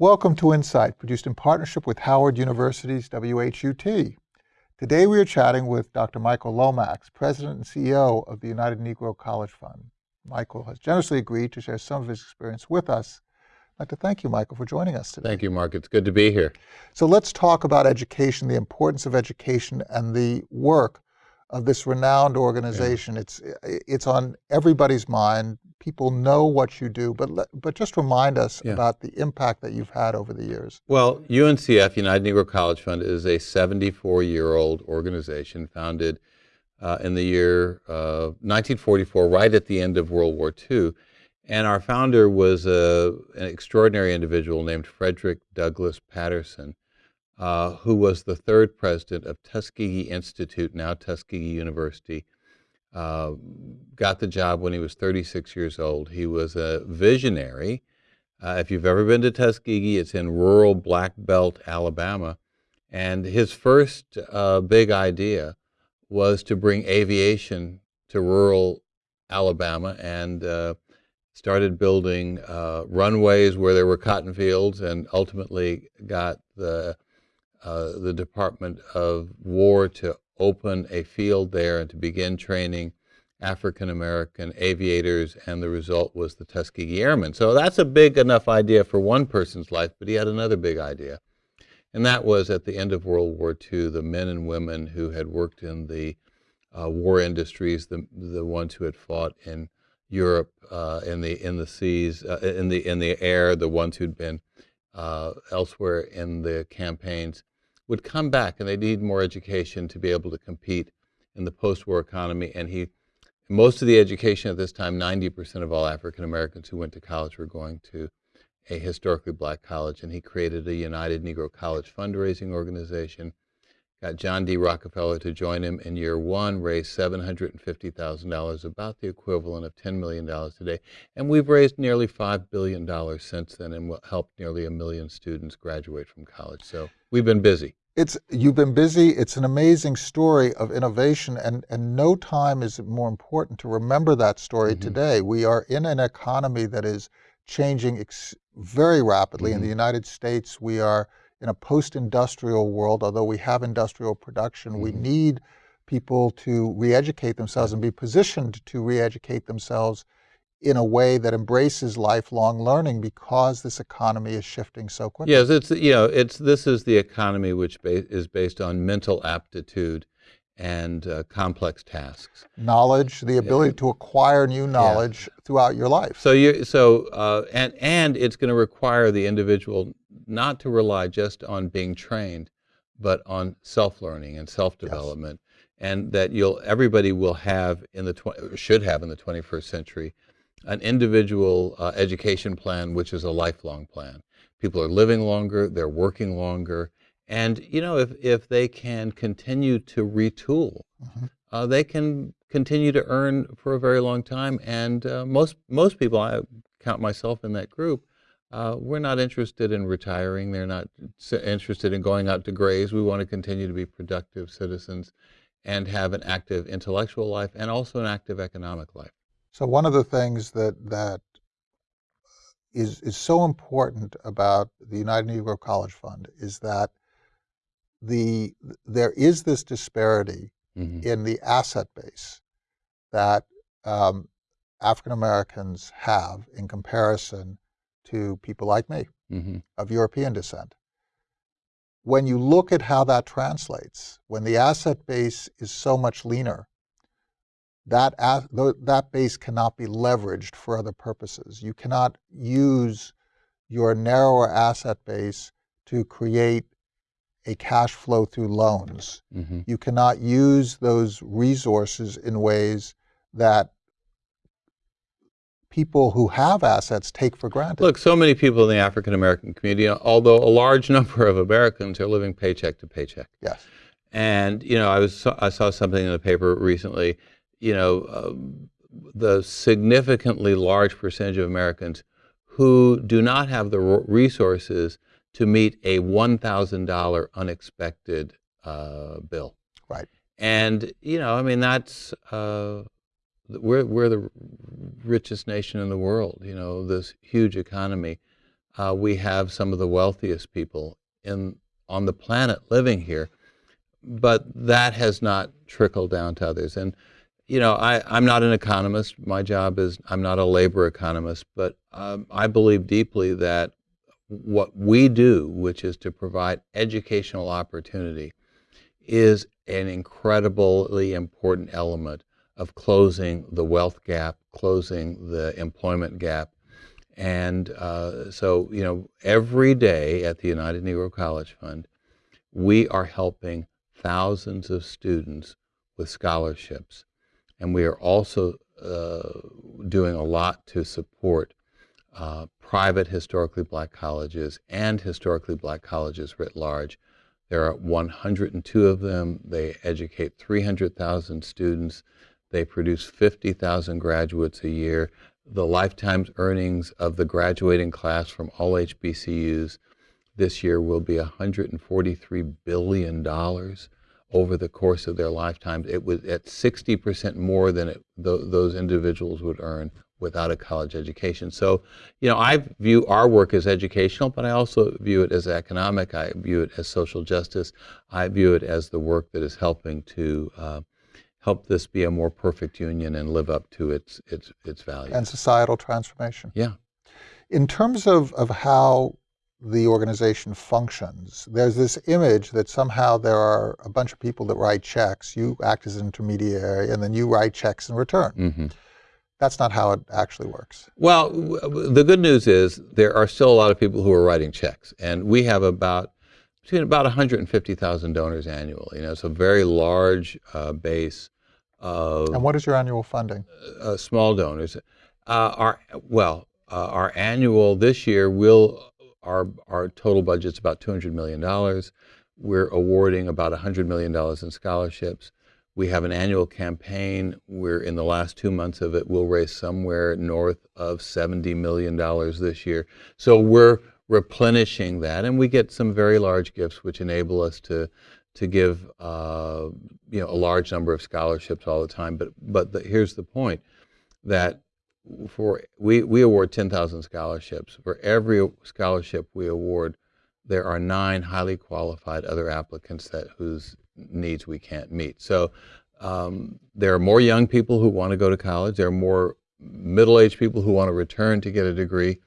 Welcome to Insight, produced in partnership with Howard University's WHUT. Today we are chatting with Dr. Michael Lomax, President and CEO of the United Negro College Fund. Michael has generously agreed to share some of his experience with us. I'd like to thank you, Michael, for joining us today. Thank you, Mark. It's good to be here. So let's talk about education, the importance of education, and the work of this renowned organization. Yeah. It's it's on everybody's mind. People know what you do, but but just remind us yeah. about the impact that you've had over the years. Well, UNCF, United Negro College Fund, is a 74-year-old organization founded uh, in the year uh, 1944, right at the end of World War II. And our founder was a, an extraordinary individual named Frederick Douglass Patterson uh, who was the third president of Tuskegee Institute, now Tuskegee University. Uh, got the job when he was 36 years old. He was a visionary. Uh, if you've ever been to Tuskegee, it's in rural Black Belt, Alabama. And his first uh, big idea was to bring aviation to rural Alabama and uh, started building uh, runways where there were cotton fields and ultimately got the uh, the Department of War to open a field there and to begin training African American aviators, and the result was the Tuskegee Airmen. So that's a big enough idea for one person's life, but he had another big idea. And that was at the end of World War II, the men and women who had worked in the uh, war industries, the, the ones who had fought in Europe, uh, in, the, in the seas, uh, in, the, in the air, the ones who'd been uh, elsewhere in the campaigns, would come back and they need more education to be able to compete in the post-war economy. And he, most of the education at this time, 90% of all African Americans who went to college were going to a historically black college. And he created a United Negro College fundraising organization, got John D. Rockefeller to join him in year one, raised $750,000, about the equivalent of $10 million today. And we've raised nearly $5 billion since then and helped nearly a million students graduate from college. So we've been busy it's you've been busy. It's an amazing story of innovation, and and no time is more important to remember that story mm-hmm. today. We are in an economy that is changing ex- very rapidly. Mm-hmm. In the mm-hmm. United States, we are in a post-industrial world. Although we have industrial production, mm-hmm. we need people to re-educate themselves and be positioned to re-educate themselves in a way that embraces lifelong learning because this economy is shifting so quickly. Yes, it's you know it's this is the economy which ba- is based on mental aptitude and uh, complex tasks. Knowledge, the ability yeah. to acquire new knowledge yeah. throughout your life. So you so uh, and and it's going to require the individual not to rely just on being trained, but on self-learning and self-development. Yes. And that you'll everybody will have in the tw- should have in the 21st century an individual uh, education plan, which is a lifelong plan. People are living longer, they're working longer, and you know if if they can continue to retool, mm-hmm. uh, they can continue to earn for a very long time. And uh, most most people, I count myself in that group, uh, we're not interested in retiring. They're not interested in going out to graze. We want to continue to be productive citizens and have an active intellectual life and also an active economic life. So one of the things that that is is so important about the United Negro College Fund is that the there is this disparity mm-hmm. in the asset base that um, African Americans have in comparison to people like me mm-hmm. of European descent. When you look at how that translates, when the asset base is so much leaner that, that base cannot be leveraged for other purposes. You cannot use your narrower asset base to create a cash flow through loans. Mm-hmm. You cannot use those resources in ways that people who have assets take for granted. Look, so many people in the African American community, although a large number of Americans are living paycheck to paycheck. Yes. And you know, I was I saw something in the paper recently you know, uh, the significantly large percentage of Americans who do not have the resources to meet a $1,000 unexpected uh, bill. Right. And, you know, I mean, that's, uh, we're, we're the richest nation in the world, you know, this huge economy. uh, we have some of the wealthiest people in on the planet living here, but that has not trickled down to others. And you know, I, I'm not an economist. My job is I'm not a labor economist, but um, I believe deeply that what we do, which is to provide educational opportunity, is an incredibly important element of closing the wealth gap, closing the employment gap. And uh, so, you know, every day at the United Negro College Fund, we are helping thousands of students with scholarships. And we are also uh, doing a lot to support uh, private historically black colleges and historically black colleges writ large. There are 102 of them. They educate 300,000 students. They produce 50,000 graduates a year. The lifetime earnings of the graduating class from all HBCUs this year will be $143 billion over the course of their lifetimes. It was at 60% more than it, th those individuals would earn without a college education. So, you know, I view our work as educational, but I also view it as economic. I view it as social justice. I view it as the work that is helping to uh, help this be a more perfect union and live up to its its its values. And societal transformation. Yeah. In terms of, of how the organization functions, there's this image that somehow there are a bunch of people that write checks, you act as an intermediary, and then you write checks in return. Mm -hmm. That's not how it actually works. Well, the good news is there are still a lot of people who are writing checks, and we have about between about 150,000 donors annually. You know, it's a very large uh, base of. And what is your annual funding? Uh, small donors. Uh, our well, uh, our annual this year will our our total budget's about 200 million dollars. We're awarding about 100 million dollars in scholarships. We have an annual campaign. We're in the last two months of it. We'll raise somewhere north of $70 million this year. So we're replenishing that, and we get some very large gifts, which enable us to to give uh, you know a large number of scholarships all the time. But but the, here's the point that for we we award 10,000 scholarships. For every scholarship we award, there are nine highly qualified other applicants that whose needs we can't meet. So um, there are more young people who want to go to college. There are more middle-aged people who want to return to get a degree,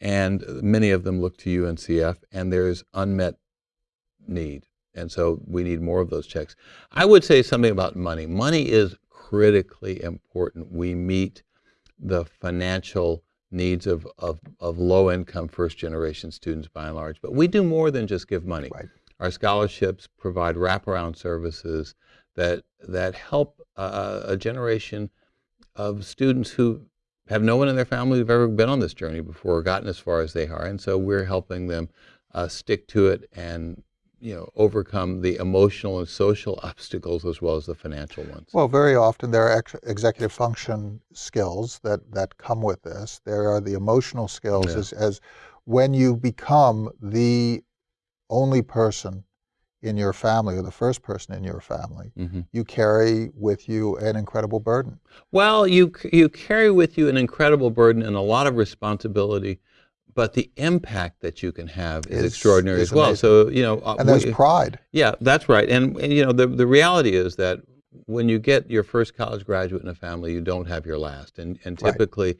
and many of them look to UNCF, and there's unmet need. And so we need more of those checks. I would say something about money. Money is critically important. We meet the financial needs of, of, of low-income first-generation students by and large. But we do more than just give money. Right. Our scholarships provide wraparound services that, that help uh, a generation of students who have no one in their family who've ever been on this journey before or gotten as far as they are. And so we're helping them uh, stick to it and you know, overcome the emotional and social obstacles as well as the financial ones? Well, very often there are ex executive function skills that, that come with this. There are the emotional skills yeah. as, as when you become the only person in your family or the first person in your family, mm -hmm. you carry with you an incredible burden. Well, you, you carry with you an incredible burden and a lot of responsibility but the impact that you can have is, is extraordinary is as well. Amazing. So you know, uh, and there's we, pride. Yeah, that's right. And, and, you know, the the reality is that when you get your first college graduate in a family, you don't have your last, and and typically. Right.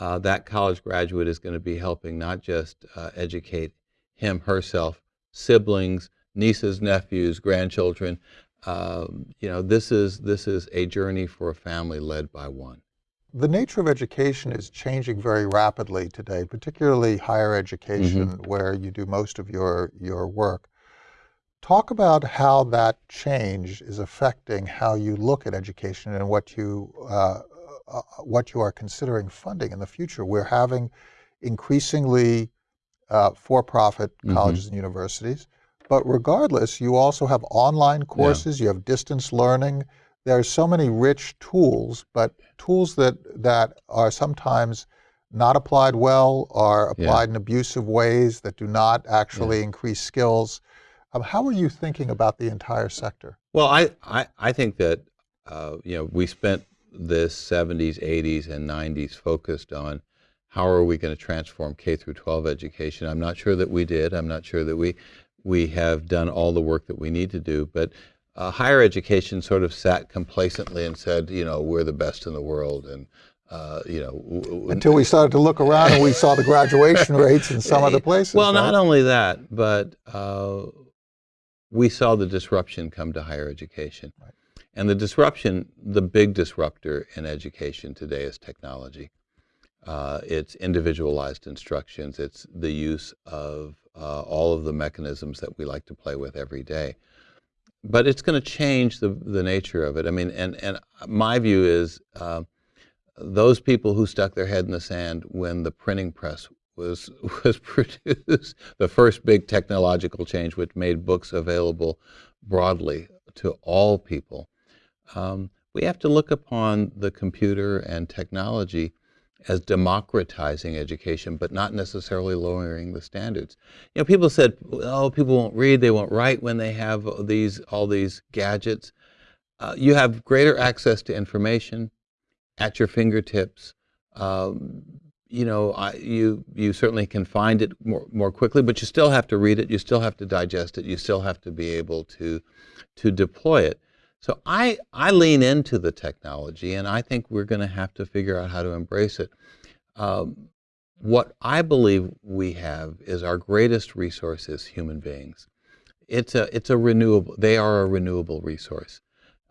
Uh, that college graduate is going to be helping not just uh, educate him, herself, siblings, nieces, nephews, grandchildren. Um, you know, this is this is a journey for a family led by one. The nature of education is changing very rapidly today, particularly higher education, mm -hmm. where you do most of your, your work. Talk about how that change is affecting how you look at education and what you, uh, uh, what you are considering funding in the future. We're having increasingly uh, for-profit mm -hmm. colleges and universities, but regardless, you also have online courses, yeah. you have distance learning, there are so many rich tools, but tools that, that are sometimes not applied well, are applied yeah. in abusive ways that do not actually yeah. increase skills. Um, how are you thinking about the entire sector? Well, I, I, I think that, uh, you know, we spent the 70s, 80s, and 90s focused on how are we going to transform K through 12 education? I'm not sure that we did. I'm not sure that we we have done all the work that we need to do, but uh, higher education sort of sat complacently and said, you know, we're the best in the world, and uh, you know, Until we started to look around and we saw the graduation rates in some other places. Well, right? not only that, but uh, we saw the disruption come to higher education. Right. And the disruption, the big disruptor in education today is technology. Uh, it's individualized instructions. It's the use of uh, all of the mechanisms that we like to play with every day. But it's going to change the, the nature of it. I mean, and, and my view is uh, those people who stuck their head in the sand when the printing press was was produced, the first big technological change which made books available broadly to all people. Um, we have to look upon the computer and technology as democratizing education, but not necessarily lowering the standards. You know, people said, "Oh, people won't read; they won't write when they have these all these gadgets." Uh, you have greater access to information at your fingertips. Um, you know, I, you you certainly can find it more more quickly, but you still have to read it. You still have to digest it. You still have to be able to to deploy it. So I I lean into the technology, and I think we're going to have to figure out how to embrace it. Um, what I believe we have is our greatest resource is human beings. It's a it's a renewable. They are a renewable resource.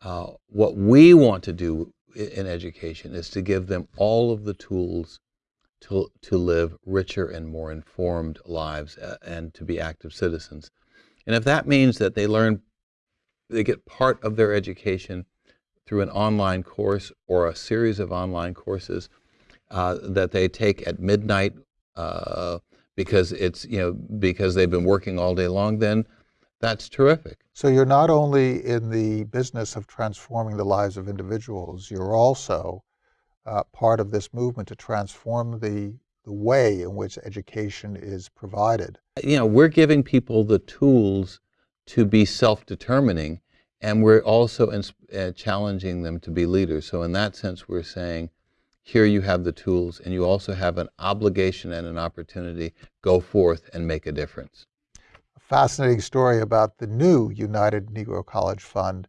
Uh, what we want to do in education is to give them all of the tools to, to live richer and more informed lives uh, and to be active citizens. And if that means that they learn, they get part of their education through an online course or a series of online courses uh, that they take at midnight uh, because it's, you know, because they've been working all day long, then that's terrific. So you're not only in the business of transforming the lives of individuals, you're also uh, part of this movement to transform the, the way in which education is provided. You know, we're giving people the tools to be self-determining, and we're also uh, challenging them to be leaders. So in that sense, we're saying, here you have the tools, and you also have an obligation and an opportunity. Go forth and make a difference. A fascinating story about the new United Negro College Fund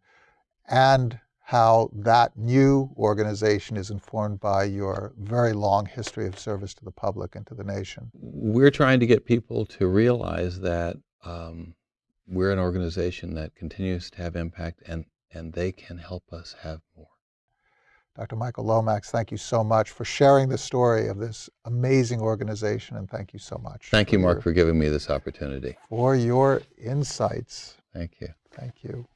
and how that new organization is informed by your very long history of service to the public and to the nation. We're trying to get people to realize that um, we're an organization that continues to have impact, and, and they can help us have more. Dr. Michael Lomax, thank you so much for sharing the story of this amazing organization, and thank you so much. Thank you, Mark, your- for giving me this opportunity. for your insights. Thank you. Thank you.